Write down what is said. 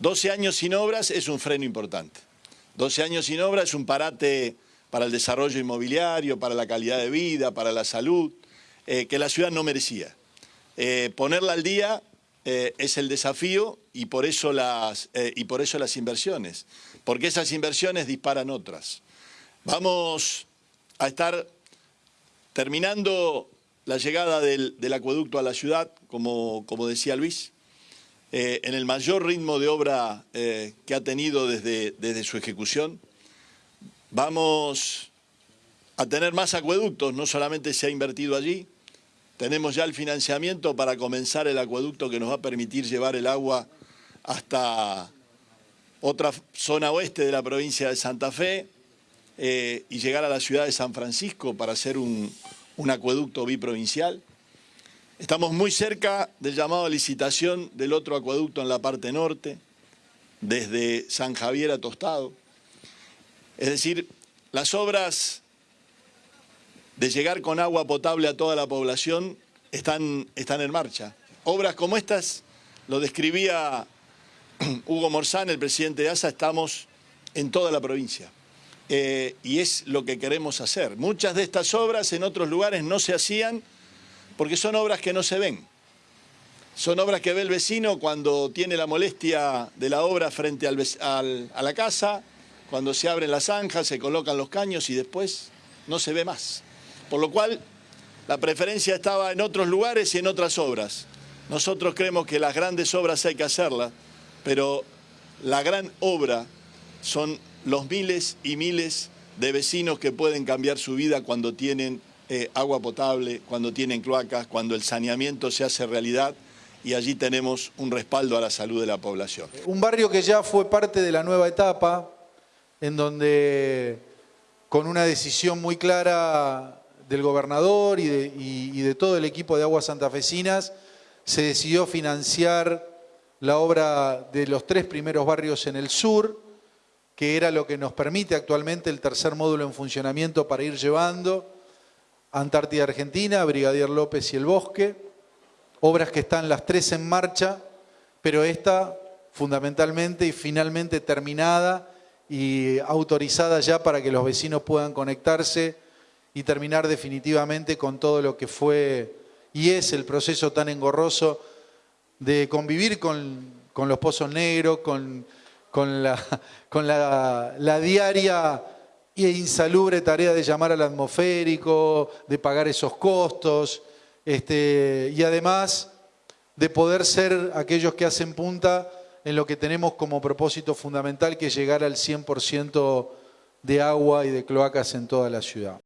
12 años sin obras es un freno importante. 12 años sin obras es un parate para el desarrollo inmobiliario, para la calidad de vida, para la salud, eh, que la ciudad no merecía. Eh, ponerla al día eh, es el desafío y por, eso las, y por eso las inversiones, porque esas inversiones disparan otras. Vamos a estar terminando la llegada del, acueducto a la ciudad, como, como decía Luis, eh, en el mayor ritmo de obra eh, que ha tenido desde, desde su ejecución. Vamos a tener más acueductos, no solamente se ha invertido allí, tenemos ya el financiamiento para comenzar el acueducto que nos va a permitir llevar el agua hasta otra zona oeste de la provincia de Santa Fe eh, y llegar a la ciudad de San Francisco para hacer un, un acueducto biprovincial. Estamos muy cerca del llamado a licitación del otro acueducto en la parte norte, desde San Javier a Tostado. Es decir, las obras de llegar con agua potable a toda la población están, están en marcha. Obras como estas, lo describía Hugo Morzán, el presidente de ASA, estamos en toda la provincia. Eh, y es lo que queremos hacer. Muchas de estas obras en otros lugares no se hacían porque son obras que no se ven. Son obras que ve el vecino cuando tiene la molestia de la obra frente a la casa, cuando se abren las zanjas, se colocan los caños y después no se ve más. Por lo cual, la preferencia estaba en otros lugares y en otras obras. Nosotros creemos que las grandes obras hay que hacerlas, pero la gran obra son los miles y miles de vecinos que pueden cambiar su vida cuando tienen eh, agua potable, cuando tienen cloacas, cuando el saneamiento se hace realidad y allí tenemos un respaldo a la salud de la población. Un barrio que ya fue parte de la nueva etapa, en donde con una decisión muy clara del gobernador y de, y de todo el equipo de Aguas Santafesinas, se decidió financiar la obra de los tres primeros barrios en el sur, que era lo que nos permite actualmente el tercer módulo en funcionamiento para ir llevando Antártida Argentina, Brigadier López y El Bosque, obras que están las tres en marcha, pero esta fundamentalmente y finalmente terminada y autorizada ya para que los vecinos puedan conectarse y terminar definitivamente con todo lo que fue y es el proceso tan engorroso de convivir con, los pozos negros, con, la, con la diaria y insalubre tarea de llamar al atmosférico, de pagar esos costos, este, y además de poder ser aquellos que hacen punta en lo que tenemos como propósito fundamental, que es llegar al 100% de agua y de cloacas en toda la ciudad.